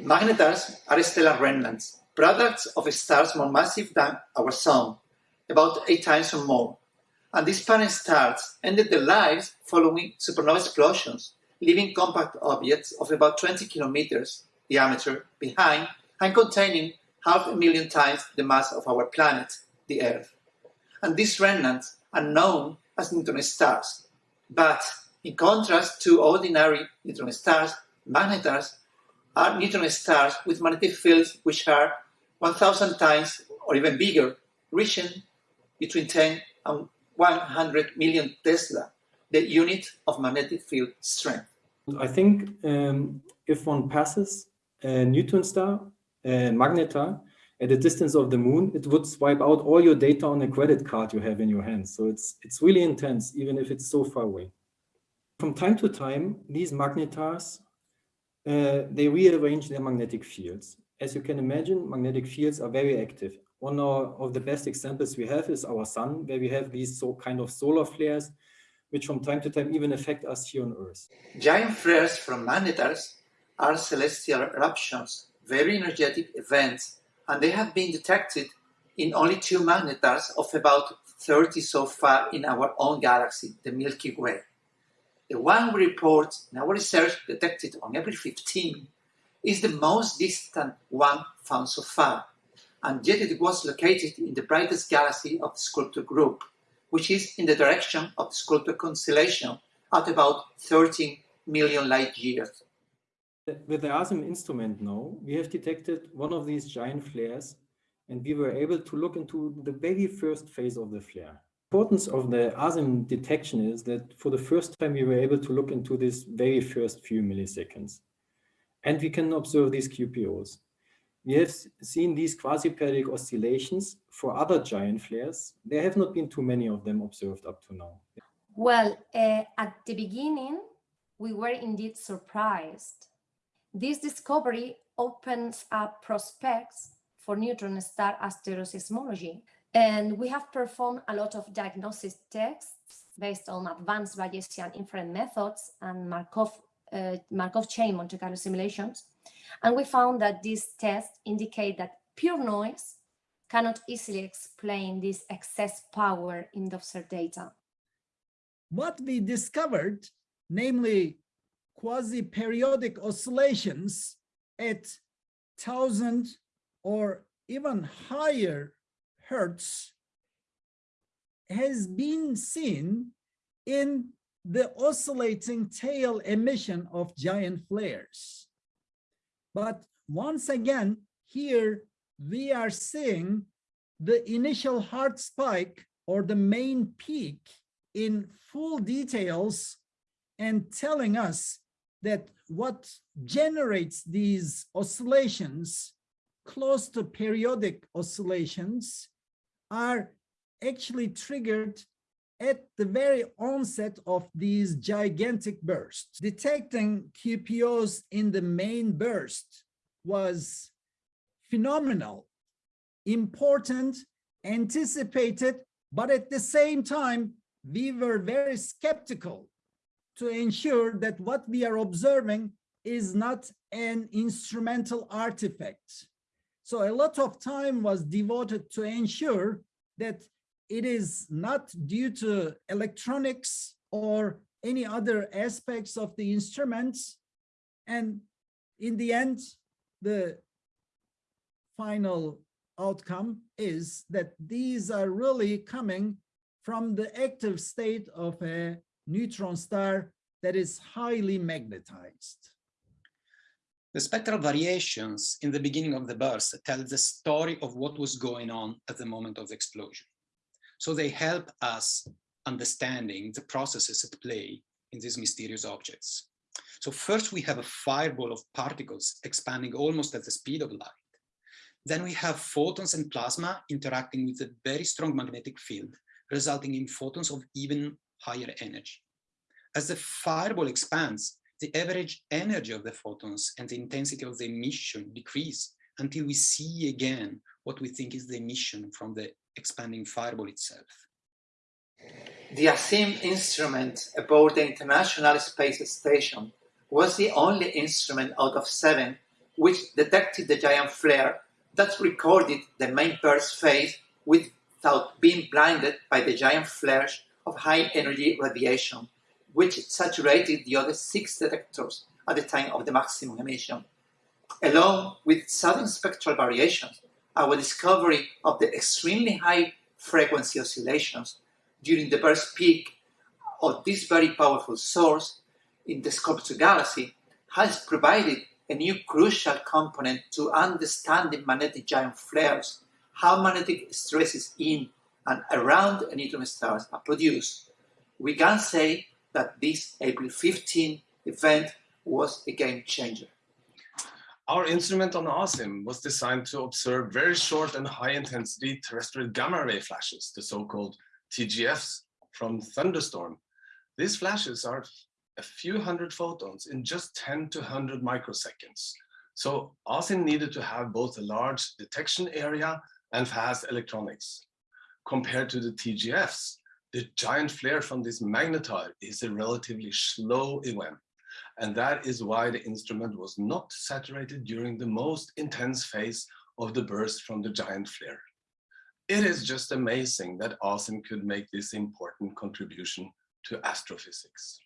Magnetars are stellar remnants, products of stars more massive than our Sun, about eight times or more. And these parent stars ended their lives following supernova explosions, leaving compact objects of about 20 kilometers diameter behind and containing half a million times the mass of our planet, the Earth. And these remnants are known as neutron stars. But in contrast to ordinary neutron stars, magnetars are neutron stars with magnetic fields which are 1,000 times or even bigger, reaching between 10 and 100 million Tesla, the unit of magnetic field strength. I think um, if one passes a neutron star, a magnetar, at a distance of the moon, it would swipe out all your data on a credit card you have in your hand. So it's, it's really intense, even if it's so far away. From time to time, these magnetars, uh, they rearrange their magnetic fields as you can imagine, magnetic fields are very active. One of the best examples we have is our sun, where we have these so kind of solar flares, which from time to time even affect us here on Earth. Giant flares from magnetars are celestial eruptions, very energetic events, and they have been detected in only two magnetars of about 30 so far in our own galaxy, the Milky Way. The one we report in our research detected on April 15 is the most distant one found so far, and yet it was located in the brightest galaxy of the Sculptor group, which is in the direction of the Sculptor constellation at about 13 million light years. With the ASIM instrument now, we have detected one of these giant flares and we were able to look into the very first phase of the flare. Importance of the ASIM detection is that for the first time we were able to look into this very first few milliseconds and we can observe these QPOs. We have seen these quasi-periodic oscillations for other giant flares. There have not been too many of them observed up to now. Well, uh, at the beginning, we were indeed surprised. This discovery opens up prospects for neutron star asteroseismology. And we have performed a lot of diagnosis tests based on advanced Bayesian inference methods and Markov uh, Markov chain Monte Carlo simulations. And we found that these tests indicate that pure noise cannot easily explain this excess power in the observed data. What we discovered, namely quasi-periodic oscillations at 1000 or even higher hertz has been seen in the oscillating tail emission of giant flares. But once again, here we are seeing the initial hard spike or the main peak in full details and telling us that what generates these oscillations close to periodic oscillations are actually triggered at the very onset of these gigantic bursts. Detecting QPOs in the main burst was phenomenal, important, anticipated, but at the same time, we were very skeptical to ensure that what we are observing is not an instrumental artifact. So a lot of time was devoted to ensure that it is not due to electronics or any other aspects of the instruments. And in the end, the final outcome is that these are really coming from the active state of a neutron star that is highly magnetized. The spectral variations in the beginning of the burst tell the story of what was going on at the moment of the explosion. So they help us understanding the processes at play in these mysterious objects. So first we have a fireball of particles expanding almost at the speed of light. Then we have photons and plasma interacting with a very strong magnetic field, resulting in photons of even higher energy. As the fireball expands, the average energy of the photons and the intensity of the emission decrease until we see again what we think is the emission from the expanding fireball itself. The ASIM instrument aboard the International Space Station was the only instrument out of seven which detected the giant flare that recorded the main burst phase without being blinded by the giant flares of high energy radiation, which saturated the other six detectors at the time of the maximum emission. Along with sudden spectral variations, our discovery of the extremely high frequency oscillations during the burst peak of this very powerful source in the Sculptor galaxy has provided a new crucial component to understanding magnetic giant flares, how magnetic stresses in and around neutron stars are produced. We can say that this April 15 event was a game changer. Our instrument on ASIM was designed to observe very short and high intensity terrestrial gamma ray flashes, the so-called TGFs from thunderstorm. These flashes are a few hundred photons in just 10 to 100 microseconds. So ASIM needed to have both a large detection area and fast electronics. Compared to the TGFs, the giant flare from this magnetar is a relatively slow event. And that is why the instrument was not saturated during the most intense phase of the burst from the giant flare. It is just amazing that ASIM could make this important contribution to astrophysics.